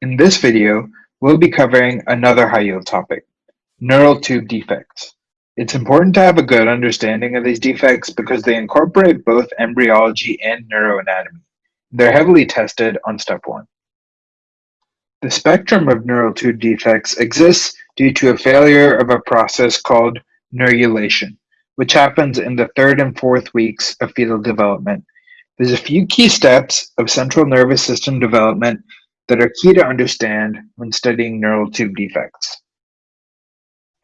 In this video, we'll be covering another high-yield topic, neural tube defects. It's important to have a good understanding of these defects because they incorporate both embryology and neuroanatomy. They're heavily tested on step one. The spectrum of neural tube defects exists due to a failure of a process called neurulation, which happens in the third and fourth weeks of fetal development. There's a few key steps of central nervous system development that are key to understand when studying neural tube defects.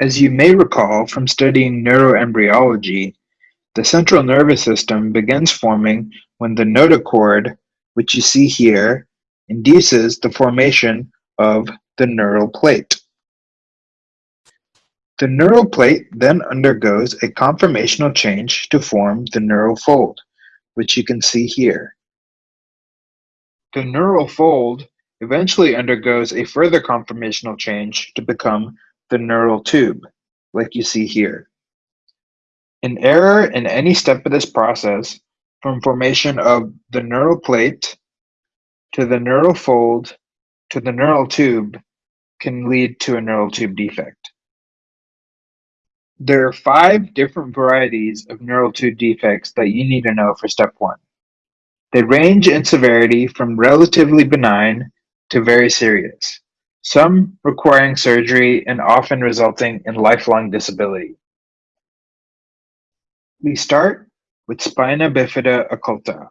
As you may recall from studying neuroembryology, the central nervous system begins forming when the notochord, which you see here, induces the formation of the neural plate. The neural plate then undergoes a conformational change to form the neural fold, which you can see here. The neural fold eventually undergoes a further conformational change to become the neural tube, like you see here. An error in any step of this process, from formation of the neural plate to the neural fold to the neural tube, can lead to a neural tube defect. There are five different varieties of neural tube defects that you need to know for step one. They range in severity from relatively benign to very serious, some requiring surgery and often resulting in lifelong disability. We start with spina bifida occulta.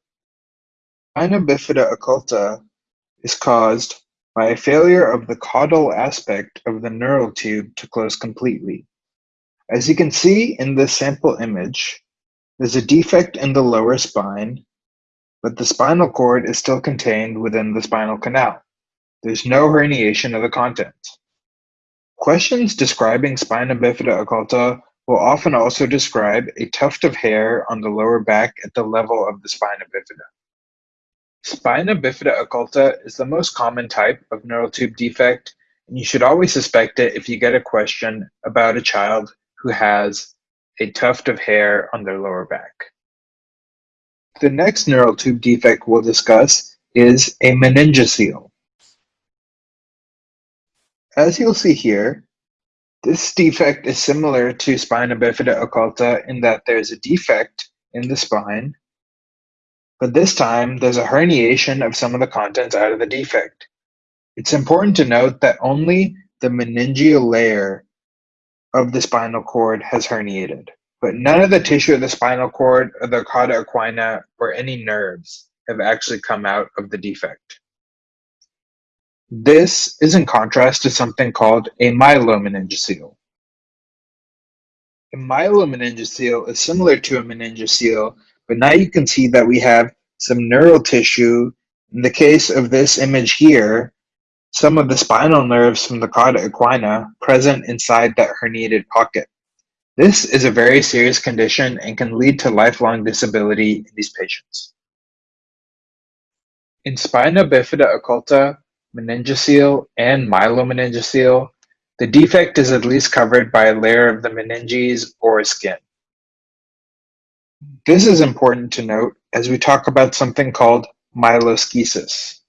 Spina bifida occulta is caused by a failure of the caudal aspect of the neural tube to close completely. As you can see in this sample image, there's a defect in the lower spine, but the spinal cord is still contained within the spinal canal. There's no herniation of the contents. Questions describing spina bifida occulta will often also describe a tuft of hair on the lower back at the level of the spina bifida. Spina bifida occulta is the most common type of neural tube defect, and you should always suspect it if you get a question about a child who has a tuft of hair on their lower back. The next neural tube defect we'll discuss is a meningocele. As you'll see here, this defect is similar to spina bifida occulta in that there's a defect in the spine, but this time there's a herniation of some of the contents out of the defect. It's important to note that only the meningeal layer of the spinal cord has herniated, but none of the tissue of the spinal cord or the cauda equina or any nerves have actually come out of the defect. This is in contrast to something called a myelomeningocele. A myelomeningocele is similar to a meningocele, but now you can see that we have some neural tissue. In the case of this image here, some of the spinal nerves from the cauda equina present inside that herniated pocket. This is a very serious condition and can lead to lifelong disability in these patients. In spina bifida occulta, meningocele, and myelomeningocele, the defect is at least covered by a layer of the meninges or skin. This is important to note as we talk about something called myeloschisis.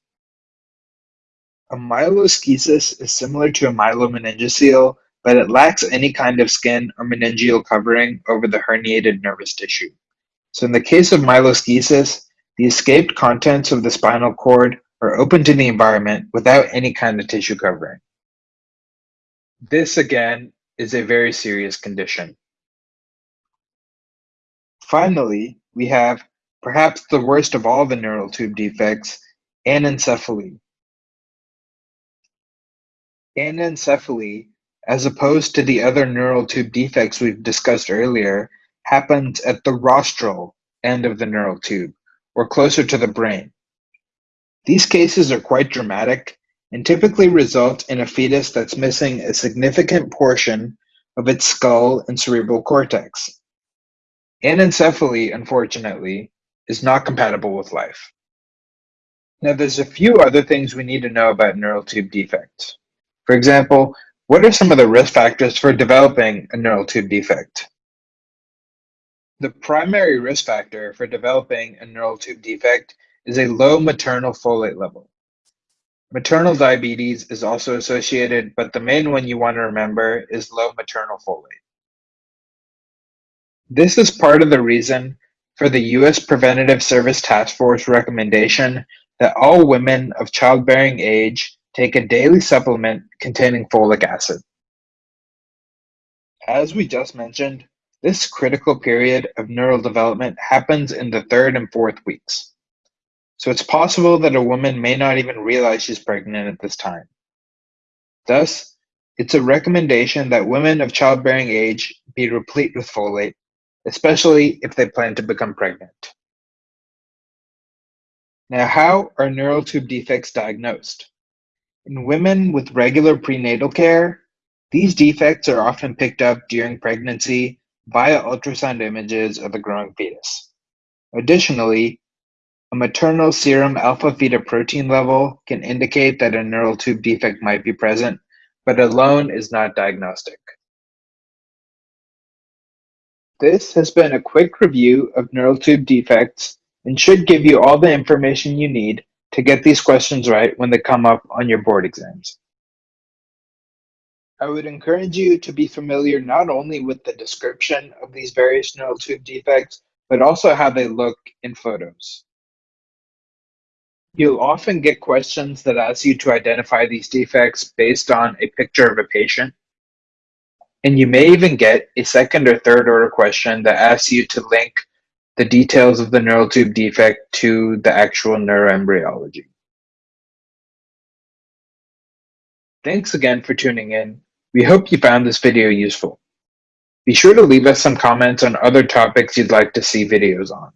A myeloschisis is similar to a myelomeningocele, but it lacks any kind of skin or meningeal covering over the herniated nervous tissue. So in the case of myeloschisis, the escaped contents of the spinal cord are open to the environment without any kind of tissue covering. This, again, is a very serious condition. Finally, we have perhaps the worst of all the neural tube defects, anencephaly. Anencephaly, as opposed to the other neural tube defects we've discussed earlier, happens at the rostral end of the neural tube, or closer to the brain. These cases are quite dramatic and typically result in a fetus that's missing a significant portion of its skull and cerebral cortex. Anencephaly, unfortunately, is not compatible with life. Now, there's a few other things we need to know about neural tube defects. For example, what are some of the risk factors for developing a neural tube defect? The primary risk factor for developing a neural tube defect is a low maternal folate level. Maternal diabetes is also associated, but the main one you want to remember is low maternal folate. This is part of the reason for the U.S. Preventative Service Task Force recommendation that all women of childbearing age take a daily supplement containing folic acid. As we just mentioned, this critical period of neural development happens in the third and fourth weeks. So it's possible that a woman may not even realize she's pregnant at this time. Thus, it's a recommendation that women of childbearing age be replete with folate, especially if they plan to become pregnant. Now, how are neural tube defects diagnosed? In women with regular prenatal care, these defects are often picked up during pregnancy via ultrasound images of the growing fetus. Additionally, a maternal serum alpha-fetoprotein level can indicate that a neural tube defect might be present, but alone is not diagnostic. This has been a quick review of neural tube defects and should give you all the information you need to get these questions right when they come up on your board exams. I would encourage you to be familiar not only with the description of these various neural tube defects, but also how they look in photos. You'll often get questions that ask you to identify these defects based on a picture of a patient. And you may even get a second or third order question that asks you to link the details of the neural tube defect to the actual neuroembryology. Thanks again for tuning in. We hope you found this video useful. Be sure to leave us some comments on other topics you'd like to see videos on.